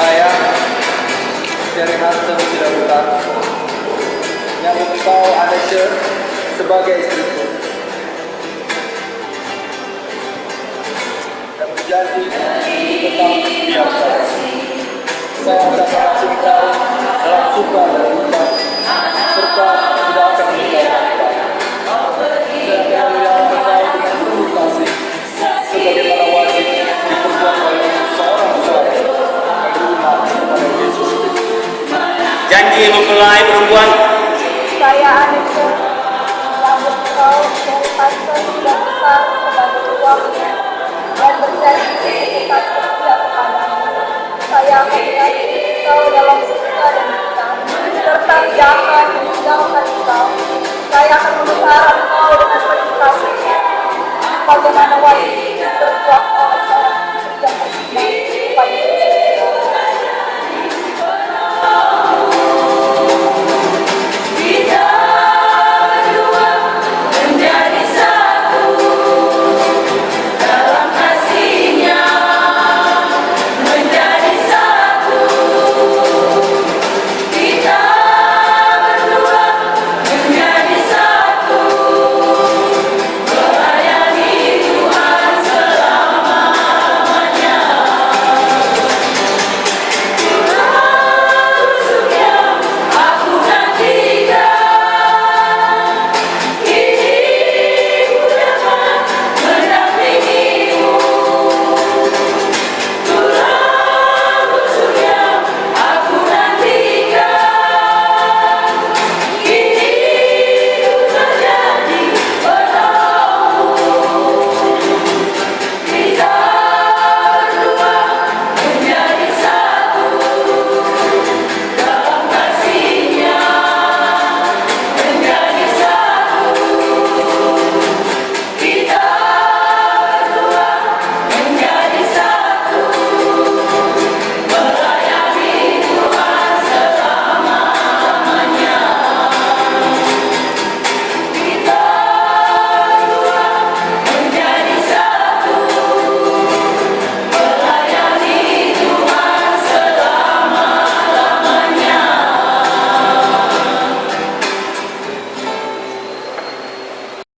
Saya Jerry Hansen tidak bukan yang membawa Anesha sebagai istriku dan berjanji tetap setia pada saya. Akan mencintai perempuan saya Anissa menyambut kau dan pasal sudah besar sebagai suami dan berjanji untuk pasal kepadamu saya. Anissa